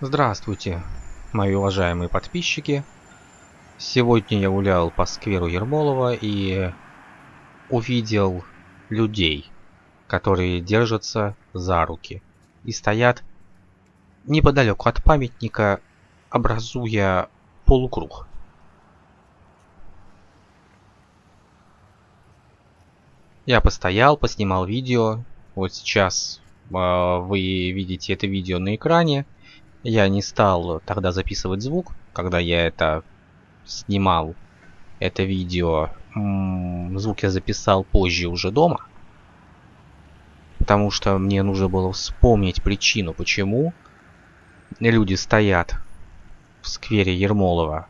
Здравствуйте, мои уважаемые подписчики. Сегодня я гулял по скверу Ермолова и увидел людей, которые держатся за руки и стоят неподалеку от памятника, образуя полукруг. Я постоял, поснимал видео. Вот сейчас э, вы видите это видео на экране. Я не стал тогда записывать звук, когда я это снимал, это видео. Звук я записал позже уже дома. Потому что мне нужно было вспомнить причину, почему люди стоят в сквере Ермолова.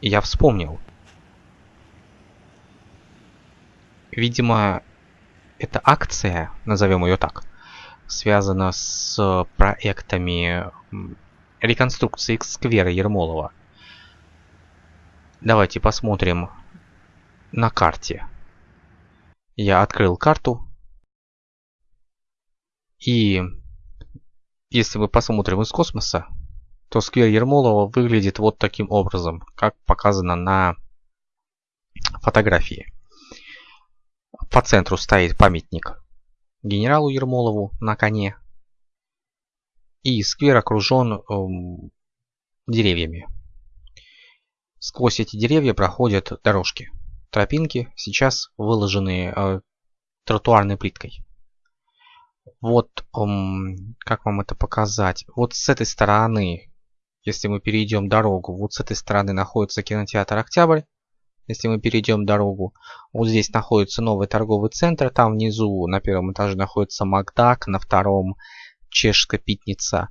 И я вспомнил. Видимо, эта акция, назовем ее так, связана с проектами реконструкции сквера Ермолова. Давайте посмотрим на карте. Я открыл карту. И если мы посмотрим из космоса, то сквер Ермолова выглядит вот таким образом, как показано на фотографии. По центру стоит памятник генералу Ермолову на коне. И сквер окружен эм, деревьями. Сквозь эти деревья проходят дорожки. Тропинки сейчас выложены э, тротуарной плиткой. Вот, эм, как вам это показать? Вот с этой стороны, если мы перейдем дорогу, вот с этой стороны находится кинотеатр «Октябрь». Если мы перейдем дорогу, вот здесь находится новый торговый центр, там внизу на первом этаже находится Макдак, на втором Чешская Питница.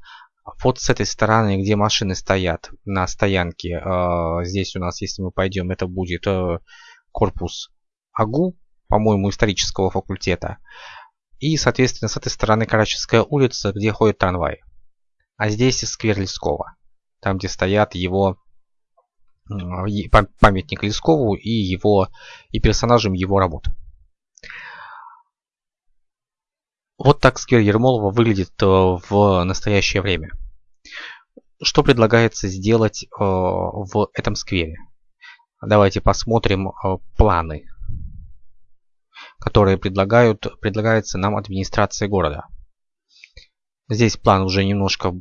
Вот с этой стороны, где машины стоят на стоянке, э, здесь у нас, если мы пойдем, это будет э, корпус АГУ, по-моему, исторического факультета. И, соответственно, с этой стороны Карачевская улица, где ходит трамвай. А здесь сквер Лескова, там, где стоят его памятник Лескову и его и персонажам его работ. Вот так сквер Ермолова выглядит э, в настоящее время. Что предлагается сделать э, в этом сквере? Давайте посмотрим э, планы, которые предлагают, предлагается нам администрация города. Здесь план уже немножко,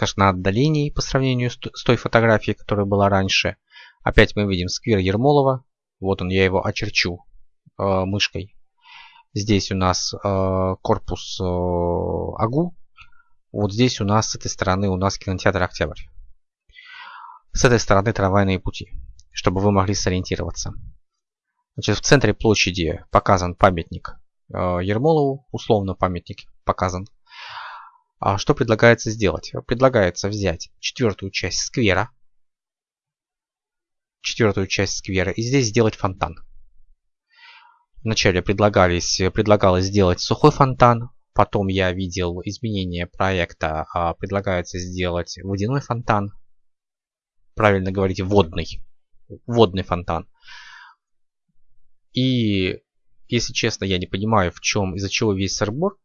скажем, на отдалении по сравнению с той фотографией, которая была раньше. Опять мы видим сквер Ермолова. Вот он, я его очерчу э, мышкой. Здесь у нас э, корпус э, АГУ. Вот здесь у нас с этой стороны у нас кинотеатр Октябрь. С этой стороны трамвайные пути, чтобы вы могли сориентироваться. Значит, в центре площади показан памятник э, Ермолову, условно памятник показан. А что предлагается сделать? Предлагается взять четвертую часть сквера, четвертую часть сквера и здесь сделать фонтан. Вначале предлагались, предлагалось сделать сухой фонтан, потом я видел изменение проекта, а предлагается сделать водяной фонтан. Правильно говорите, водный. Водный фонтан. И, если честно, я не понимаю, в чем, из-за чего весь сырбор.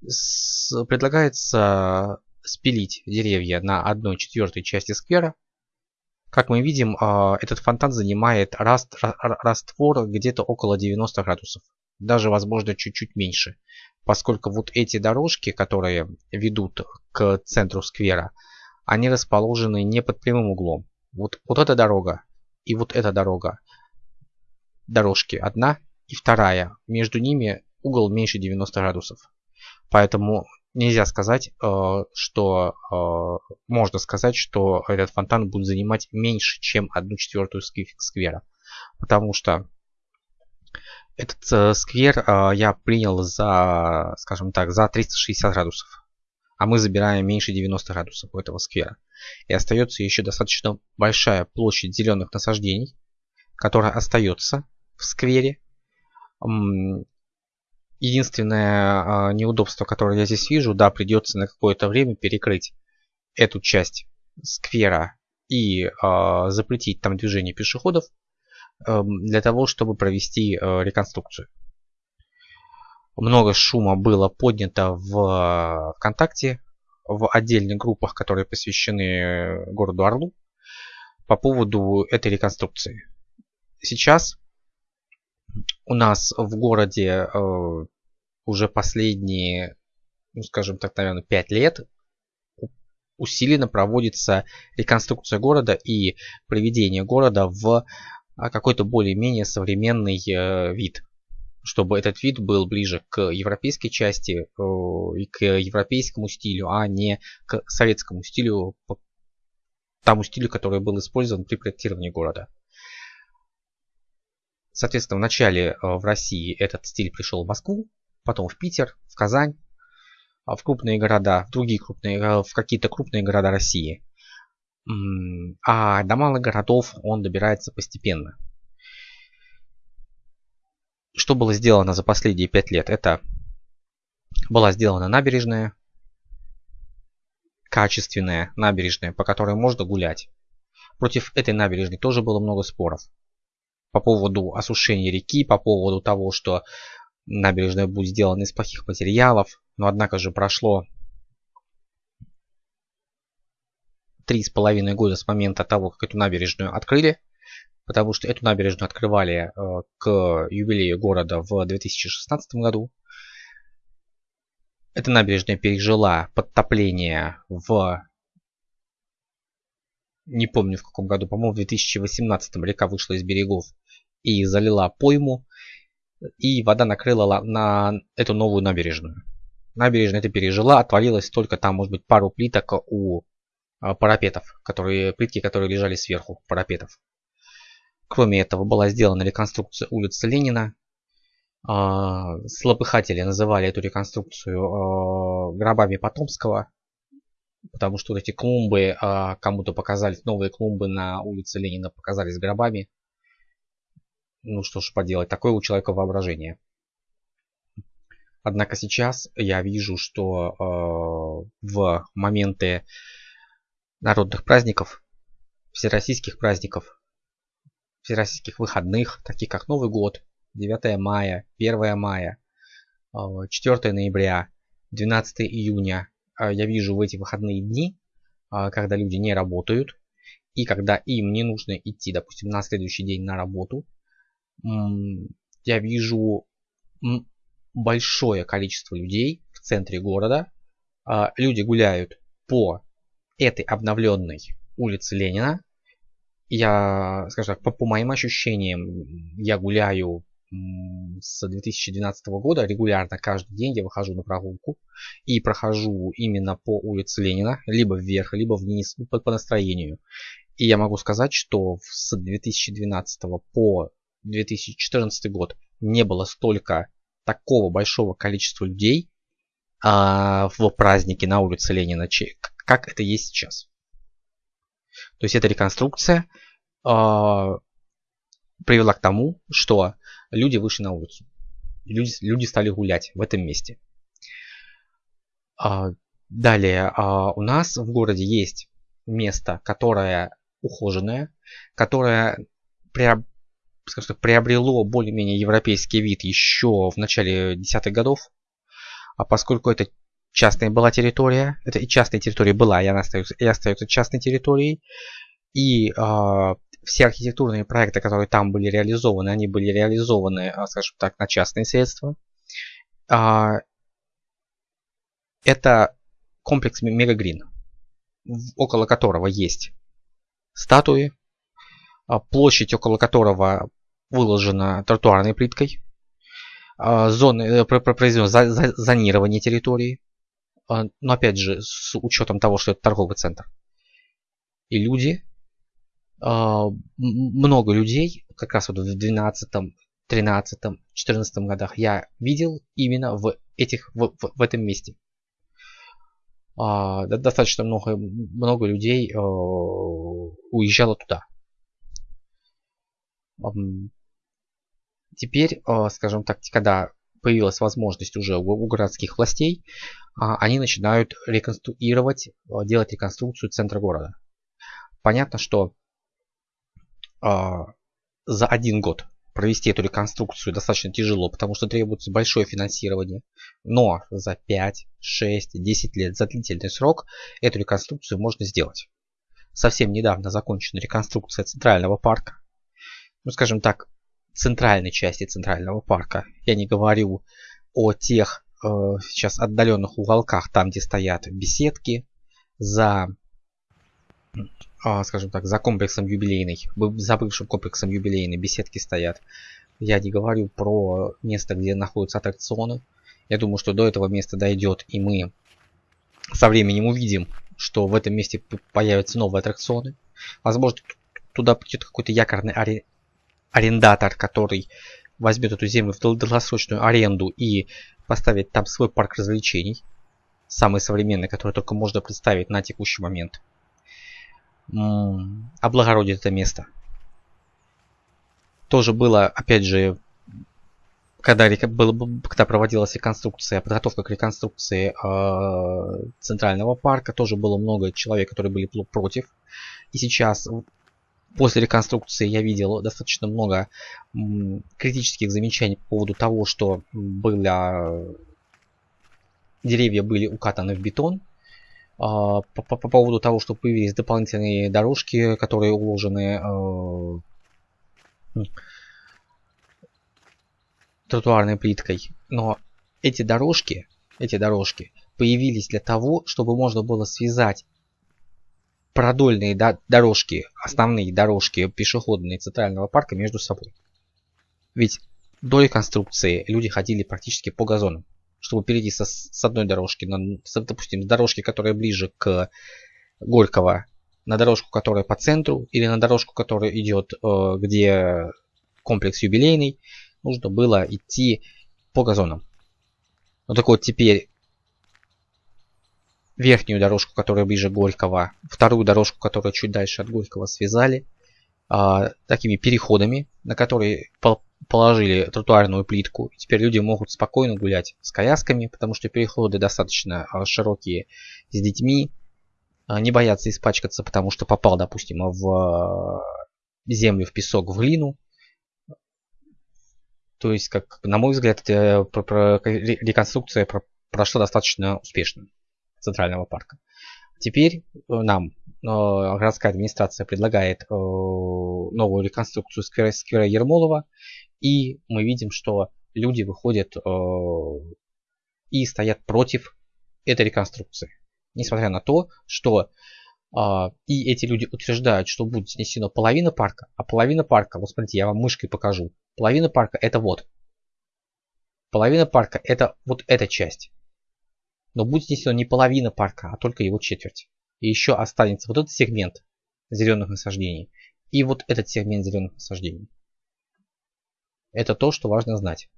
Предлагается спилить деревья на одной четвертой части сквера как мы видим, а, этот фонтан занимает раствор где-то около 90 градусов. Даже, возможно, чуть-чуть меньше. Поскольку вот эти дорожки, которые ведут к центру сквера, они расположены не под прямым углом. Вот, вот эта дорога и вот эта дорога. Дорожки одна и вторая. Между ними угол меньше 90 градусов. Поэтому нельзя сказать, э, что э, можно сказать, что этот фонтан будет занимать меньше, чем одну четвертую сквера. Потому что этот э, сквер я принял за, скажем так, за 360 градусов. А мы забираем меньше 90 градусов у этого сквера. И остается еще достаточно большая площадь зеленых насаждений, которая остается в сквере. Единственное э, неудобство, которое я здесь вижу, да, придется на какое-то время перекрыть эту часть сквера и э, запретить там движение пешеходов э, для того, чтобы провести э, реконструкцию. Много шума было поднято в ВКонтакте в отдельных группах, которые посвящены городу Орлу, по поводу этой реконструкции. Сейчас у нас в городе э, уже последние, ну скажем так, наверное, 5 лет усиленно проводится реконструкция города и приведение города в а, какой-то более-менее современный э, вид чтобы этот вид был ближе к европейской части э, и к европейскому стилю, а не к советскому стилю, тому стилю, который был использован при проектировании города. Соответственно, вначале э, в России этот стиль пришел в Москву, потом в Питер, в Казань, а в крупные города, в другие крупные, э, в какие-то крупные города России. А до малых городов он добирается постепенно. Что было сделано за последние пять лет? Это была сделана набережная, качественная набережная, по которой можно гулять. Против этой набережной тоже было много споров. По поводу осушения реки, по поводу того, что набережная будет сделана из плохих материалов. Но однако же прошло три с половиной года с момента того, как эту набережную открыли. Потому что эту набережную открывали э, к юбилею города в 2016 году. Эта набережная пережила подтопление в... Не помню в каком году, по-моему в 2018 река вышла из берегов и залила пойму. И вода накрыла на эту новую набережную. Набережная это пережила, отвалилась только там, может быть, пару плиток у а, парапетов, которые, плитки, которые лежали сверху парапетов. Кроме этого была сделана реконструкция улицы Ленина, а, Слопыхатели называли эту реконструкцию а, гробами Потомского, потому что вот эти клумбы а, кому-то показались, новые клумбы на улице Ленина показались гробами. Ну что ж поделать, такое у человека воображение. Однако сейчас я вижу, что в моменты народных праздников, всероссийских праздников, всероссийских выходных, таких как Новый год, 9 мая, 1 мая, 4 а, ноября, 12 июня. А, я вижу в эти выходные дни, а, когда люди не работают, и когда им не нужно идти, допустим, на следующий день на работу, я вижу большое количество людей в центре города. Люди гуляют по этой обновленной улице Ленина. Я, скажем так, по, по моим ощущениям, я гуляю с 2012 года регулярно каждый день я выхожу на прогулку и прохожу именно по улице Ленина, либо вверх, либо вниз, ну, по, по настроению. И я могу сказать, что с 2012 по 2014 год не было столько такого большого количества людей а, в празднике на улице Ленина, как это есть сейчас. То есть эта реконструкция а, привела к тому, что люди вышли на улицу. Люди, люди стали гулять в этом месте. А, далее, а, у нас в городе есть место, которое ухоженное, которое приоб, скажем так, приобрело более-менее европейский вид еще в начале десятых годов. А поскольку это частная была территория, это и частная территория была, и она остается, и остается частной территорией, и э, все архитектурные проекты, которые там были реализованы, они были реализованы, а, скажем так, на частные средства. А, это комплекс Мегагрин, около которого есть статуи, а, площадь около которого выложена тротуарной плиткой, зоны, э, произведено зонирование территории, но опять же с учетом того, что это торговый центр. И люди много людей, как раз вот в 12, 13, 14 годах я видел именно в, этих, в, в, в этом месте. А, достаточно много, много людей а, уезжало туда. Теперь, скажем так, когда появилась возможность уже у, городских властей, они начинают реконструировать, делать реконструкцию центра города. Понятно, что а, за один год провести эту реконструкцию достаточно тяжело, потому что требуется большое финансирование. Но за 5, 6, 10 лет, за длительный срок эту реконструкцию можно сделать. Совсем недавно закончена реконструкция Центрального парка. Ну, скажем так, центральной части Центрального парка. Я не говорю о тех э, сейчас отдаленных уголках, там, где стоят беседки, за а, скажем так, за комплексом юбилейный, за бывшим комплексом юбилейной беседки стоят. Я не говорю про место, где находятся аттракционы. Я думаю, что до этого места дойдет, и мы со временем увидим, что в этом месте появятся новые аттракционы. Возможно, туда придет какой-то якорный аре... арендатор, который возьмет эту землю в долгосрочную аренду и поставит там свой парк развлечений. Самый современный, который только можно представить на текущий момент облагородит это место. Тоже было, опять же, когда, было, когда проводилась реконструкция, подготовка к реконструкции э, Центрального парка, тоже было много человек, которые были против. И сейчас, после реконструкции, я видел достаточно много м, критических замечаний по поводу того, что было, деревья были укатаны в бетон, по, по, по поводу того, что появились дополнительные дорожки, которые уложены э, тротуарной плиткой. Но эти дорожки, эти дорожки появились для того, чтобы можно было связать продольные дорожки, основные дорожки пешеходные центрального парка между собой. Ведь до реконструкции люди ходили практически по газонам чтобы перейти со, с одной дорожки, на, с, допустим, с дорожки, которая ближе к Горького, на дорожку, которая по центру, или на дорожку, которая идет, э, где комплекс юбилейный, нужно было идти по газонам. Ну так вот теперь верхнюю дорожку, которая ближе к Горького, вторую дорожку, которая чуть дальше от Горького, связали э, такими переходами, на которые положили тротуарную плитку. Теперь люди могут спокойно гулять с колясками, потому что переходы достаточно а, широкие с детьми. А, не боятся испачкаться, потому что попал, допустим, в а, землю, в песок, в глину. То есть, как на мой взгляд, реконструкция прошла достаточно успешно центрального парка. Теперь э, городская администрация предлагает э, новую реконструкцию сквера, сквера Ермолова. И мы видим, что люди выходят э, и стоят против этой реконструкции. Несмотря на то, что э, и эти люди утверждают, что будет снесена половина парка, а половина парка, вот смотрите, я вам мышкой покажу, половина парка это вот. Половина парка это вот эта часть. Но будет снесена не половина парка, а только его четверть. И еще останется вот этот сегмент зеленых насаждений и вот этот сегмент зеленых насаждений. Это то, что важно знать.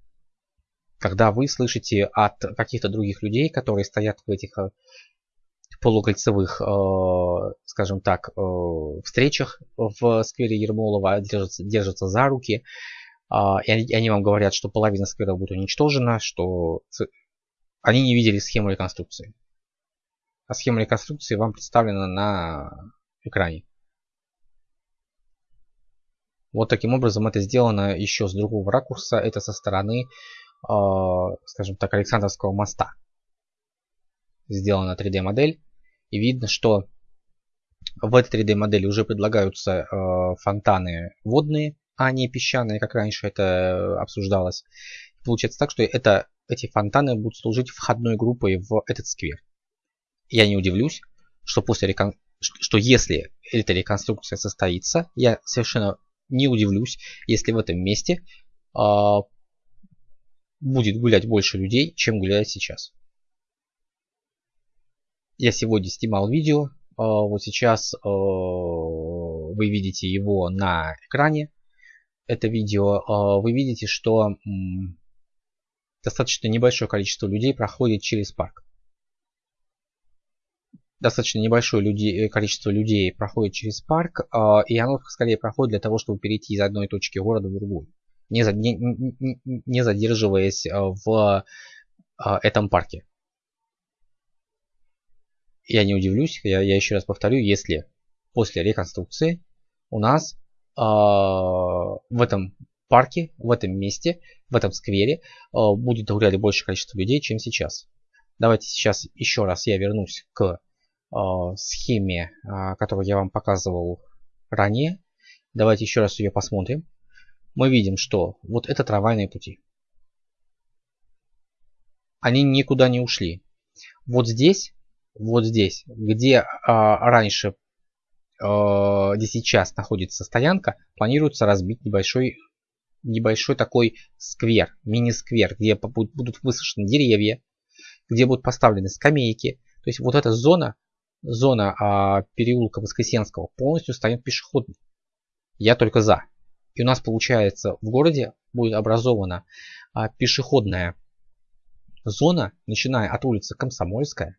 Когда вы слышите от каких-то других людей, которые стоят в этих э, полукольцевых, э, скажем так, э, встречах в сквере Ермолова, держатся, держатся за руки, и они вам говорят, что половина сквера будет уничтожена, что они не видели схему реконструкции. А схема реконструкции вам представлена на экране. Вот таким образом это сделано еще с другого ракурса. Это со стороны, э, скажем так, Александровского моста. Сделана 3D модель. И видно, что в этой 3D модели уже предлагаются э, фонтаны водные, а не песчаные, как раньше это обсуждалось. Получается так, что это, эти фонтаны будут служить входной группой в этот сквер. Я не удивлюсь, что после рекон... что если эта реконструкция состоится, я совершенно не удивлюсь, если в этом месте а, будет гулять больше людей, чем гуляет сейчас. Я сегодня снимал видео, а, вот сейчас а, вы видите его на экране. Это видео, а, вы видите, что м, достаточно небольшое количество людей проходит через парк достаточно небольшое люди, э, количество людей проходит через парк, э, и оно скорее проходит для того, чтобы перейти из одной точки города в другую, не, не, не, не задерживаясь э, в э, этом парке. Я не удивлюсь, я, я еще раз повторю, если после реконструкции у нас э, в этом парке, в этом месте, в этом сквере э, будет гулять большее количество людей, чем сейчас. Давайте сейчас еще раз я вернусь к схеме, э, которую я вам показывал ранее. Давайте еще раз ее посмотрим. Мы видим, что вот это трамвайные пути. Они никуда не ушли. Вот здесь, вот здесь, где а, раньше где сейчас находится стоянка, планируется разбить небольшой небольшой такой сквер, мини-сквер, где будут высажены деревья, где будут поставлены скамейки. То есть вот эта зона, зона а, переулка Воскресенского полностью станет пешеходной. Я только за. И у нас получается в городе будет образована а, пешеходная зона, начиная от улицы Комсомольская.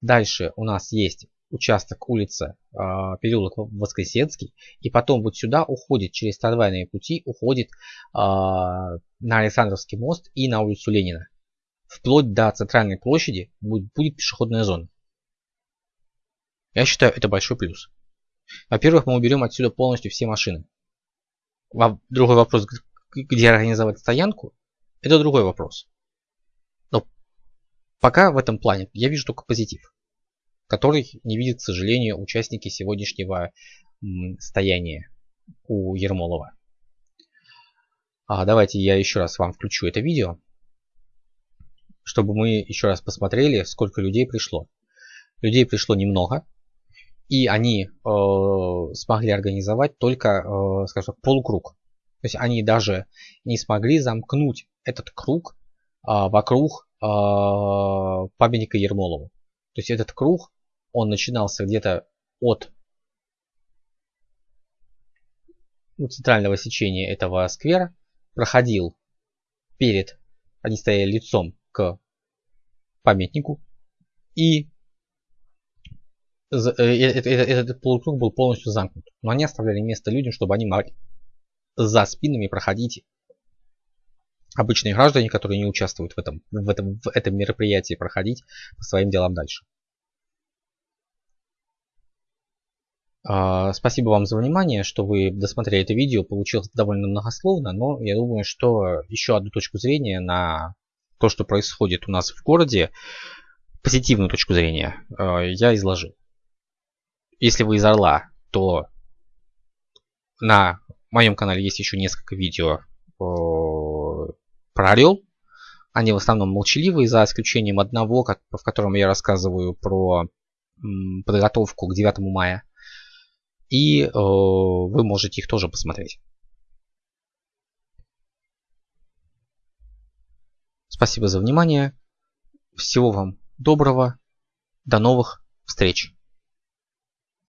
Дальше у нас есть участок улицы э, переулок Воскресенский. И потом вот сюда уходит через трамвайные пути, уходит э, на Александровский мост и на улицу Ленина. Вплоть до центральной площади будет, будет пешеходная зона. Я считаю, это большой плюс. Во-первых, мы уберем отсюда полностью все машины. Другой вопрос, где организовать стоянку, это другой вопрос. Но пока в этом плане я вижу только позитив который не видят, к сожалению, участники сегодняшнего стояния у Ермолова. А давайте я еще раз вам включу это видео, чтобы мы еще раз посмотрели, сколько людей пришло. Людей пришло немного, и они э, смогли организовать только, э, скажем, полукруг. То есть они даже не смогли замкнуть этот круг э, вокруг э, памятника Ермолову. То есть этот круг он начинался где-то от ну, центрального сечения этого сквера, проходил перед, они стояли лицом к памятнику, и этот, этот полукруг был полностью замкнут. Но они оставляли место людям, чтобы они могли за спинами проходить обычные граждане, которые не участвуют в этом, в этом, в этом мероприятии, проходить по своим делам дальше. А, спасибо вам за внимание, что вы досмотрели это видео. Получилось довольно многословно, но я думаю, что еще одну точку зрения на то, что происходит у нас в городе, позитивную точку зрения, я изложил. Если вы из Орла, то на моем канале есть еще несколько видео про Орел. Они в основном молчаливые, за исключением одного, в котором я рассказываю про подготовку к 9 мая и э, вы можете их тоже посмотреть. Спасибо за внимание. Всего вам доброго. До новых встреч.